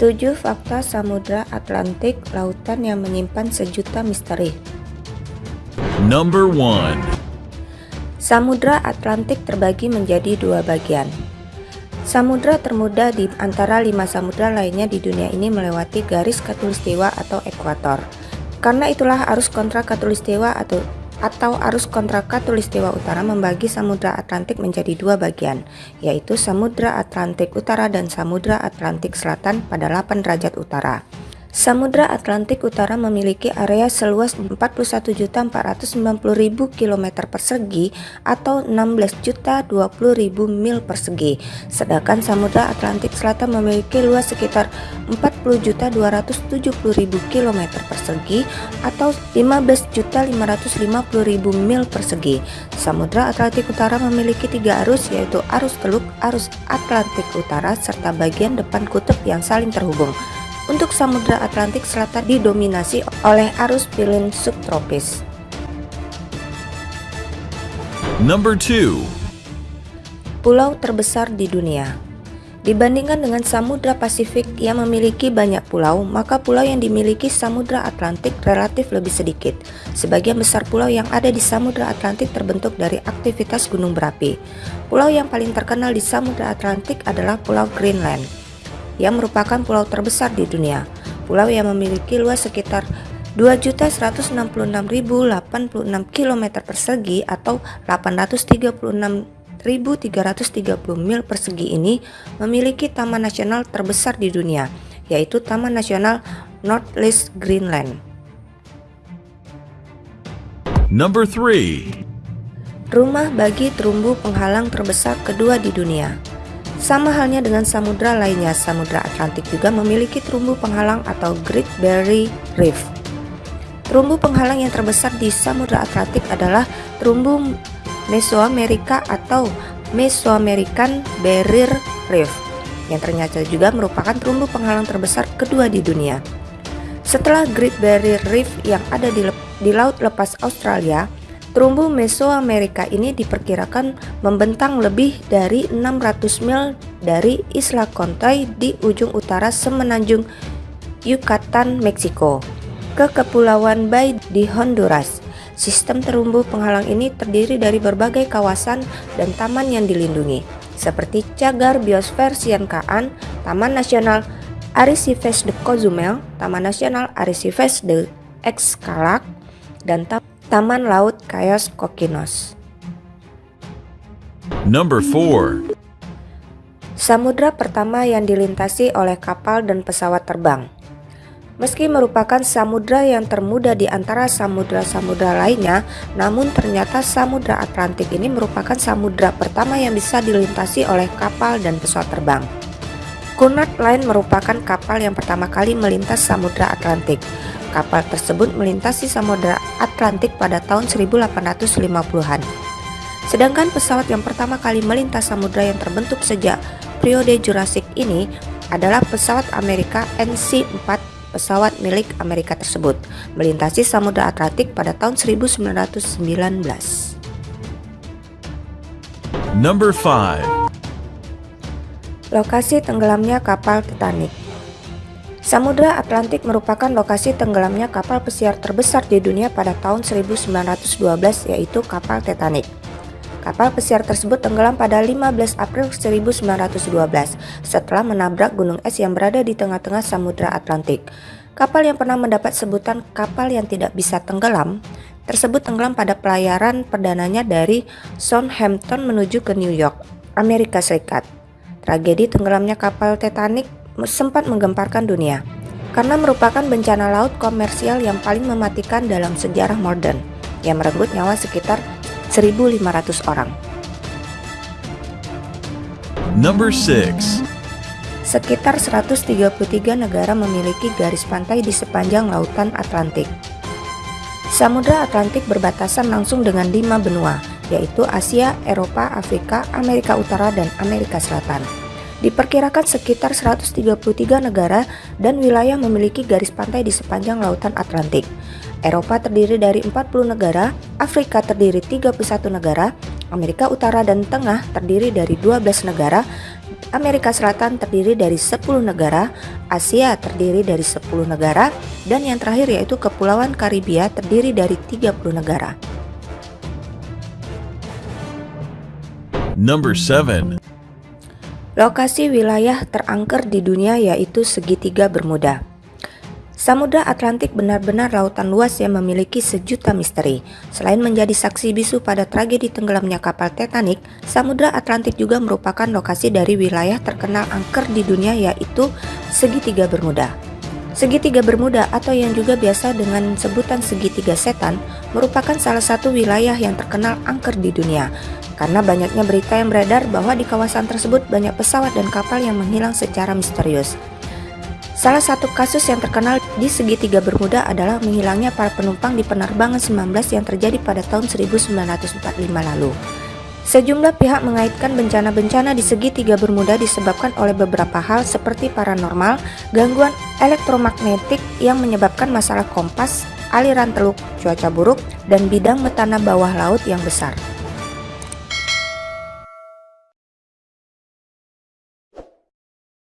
7 fakta Samudra Atlantik lautan yang menyimpan sejuta misteri. Number 1. Samudra Atlantik terbagi menjadi dua bagian. Samudra termuda di antara lima samudra lainnya di dunia ini melewati garis katulistiwa atau ekuator. Karena itulah arus kontra katulistiwa atau atau arus kontra katulistiwa utara membagi Samudra Atlantik menjadi dua bagian, yaitu Samudra Atlantik Utara dan Samudra Atlantik Selatan pada 8 derajat utara. Samudra Atlantik Utara memiliki area seluas 41.490.000 km persegi atau 16.020.000 mil persegi. Sedangkan Samudra Atlantik Selatan memiliki luas sekitar 40.270.000 km persegi atau 15.550.000 mil persegi. Samudra Atlantik Utara memiliki tiga arus yaitu arus teluk, arus Atlantik Utara serta bagian depan kutub yang saling terhubung. Untuk Samudra Atlantik Selatan didominasi oleh arus pilin subtropis. Number 2. Pulau terbesar di dunia. Dibandingkan dengan Samudra Pasifik yang memiliki banyak pulau, maka pulau yang dimiliki Samudra Atlantik relatif lebih sedikit. Sebagian besar pulau yang ada di Samudra Atlantik terbentuk dari aktivitas gunung berapi. Pulau yang paling terkenal di Samudra Atlantik adalah Pulau Greenland yang merupakan pulau terbesar di dunia. Pulau yang memiliki luas sekitar 2.166.086 km persegi atau 836.330 mil persegi ini memiliki taman nasional terbesar di dunia, yaitu Taman Nasional North-East Greenland. Number 3. Rumah bagi terumbu penghalang terbesar kedua di dunia. Sama halnya dengan samudra lainnya, Samudra Atlantik juga memiliki terumbu penghalang atau Great Barrier Reef. Terumbu penghalang yang terbesar di Samudra Atlantik adalah terumbu Mesoamerika atau Mesoamerican Barrier Reef yang ternyata juga merupakan terumbu penghalang terbesar kedua di dunia. Setelah Great Barrier Reef yang ada di, di Laut Lepas Australia, Terumbu Mesoamerika ini diperkirakan membentang lebih dari 600 mil dari Isla Contoy di ujung utara semenanjung Yucatan, Meksiko, ke Kepulauan Bay di Honduras. Sistem terumbu penghalang ini terdiri dari berbagai kawasan dan taman yang dilindungi, seperti Cagar Biosfer Siankaan, Taman Nasional Arrecifes de Cozumel, Taman Nasional Arrecifes de Excalac, dan Taman Taman Laut Cayos Kokinos. Number 4. Samudra pertama yang dilintasi oleh kapal dan pesawat terbang. Meski merupakan samudra yang termuda di antara samudra-samudra lainnya, namun ternyata Samudra Atlantik ini merupakan samudra pertama yang bisa dilintasi oleh kapal dan pesawat terbang. Cunard Line merupakan kapal yang pertama kali melintas Samudra Atlantik. Kapal tersebut melintasi Samudra Atlantik pada tahun 1850-an. Sedangkan pesawat yang pertama kali melintas samudra yang terbentuk sejak periode Jurassic ini adalah pesawat Amerika NC-4 pesawat milik Amerika tersebut melintasi Samudra Atlantik pada tahun 1919. Number 5. Lokasi tenggelamnya kapal Titanic Samudra Atlantik merupakan lokasi tenggelamnya kapal pesiar terbesar di dunia pada tahun 1912 yaitu kapal Titanic. Kapal pesiar tersebut tenggelam pada 15 April 1912 setelah menabrak gunung es yang berada di tengah-tengah Samudra Atlantik. Kapal yang pernah mendapat sebutan kapal yang tidak bisa tenggelam tersebut tenggelam pada pelayaran perdananya dari Southampton menuju ke New York, Amerika Serikat. Tragedi tenggelamnya kapal Titanic sempat menggemparkan dunia karena merupakan bencana laut komersial yang paling mematikan dalam sejarah modern yang merenggut nyawa sekitar 1.500 orang. Number 6. Sekitar 133 negara memiliki garis pantai di sepanjang lautan Atlantik. Samudra Atlantik berbatasan langsung dengan lima benua, yaitu Asia, Eropa, Afrika, Amerika Utara, dan Amerika Selatan. Diperkirakan sekitar 133 negara dan wilayah memiliki garis pantai di sepanjang lautan Atlantik. Eropa terdiri dari 40 negara, Afrika terdiri 31 negara, Amerika Utara dan Tengah terdiri dari 12 negara, Amerika Selatan terdiri dari 10 negara, Asia terdiri dari 10 negara, dan yang terakhir yaitu Kepulauan Karibia terdiri dari 30 negara. Number 7. Lokasi wilayah terangker di dunia yaitu segitiga Bermuda. Samudra Atlantik benar-benar lautan luas yang memiliki sejuta misteri. Selain menjadi saksi bisu pada tragedi tenggelamnya kapal Titanic, Samudra Atlantik juga merupakan lokasi dari wilayah terkenal angker di dunia yaitu segitiga Bermuda. Segitiga Bermuda atau yang juga biasa dengan sebutan segitiga setan merupakan salah satu wilayah yang terkenal angker di dunia karena banyaknya berita yang beredar bahwa di kawasan tersebut banyak pesawat dan kapal yang menghilang secara misterius. Salah satu kasus yang terkenal di segitiga Bermuda adalah menghilangnya para penumpang di penerbangan 19 yang terjadi pada tahun 1945 lalu. Sejumlah pihak mengaitkan bencana-bencana di segitiga Bermuda disebabkan oleh beberapa hal seperti paranormal, gangguan elektromagnetik yang menyebabkan masalah kompas, aliran teluk, cuaca buruk, dan bidang metana bawah laut yang besar.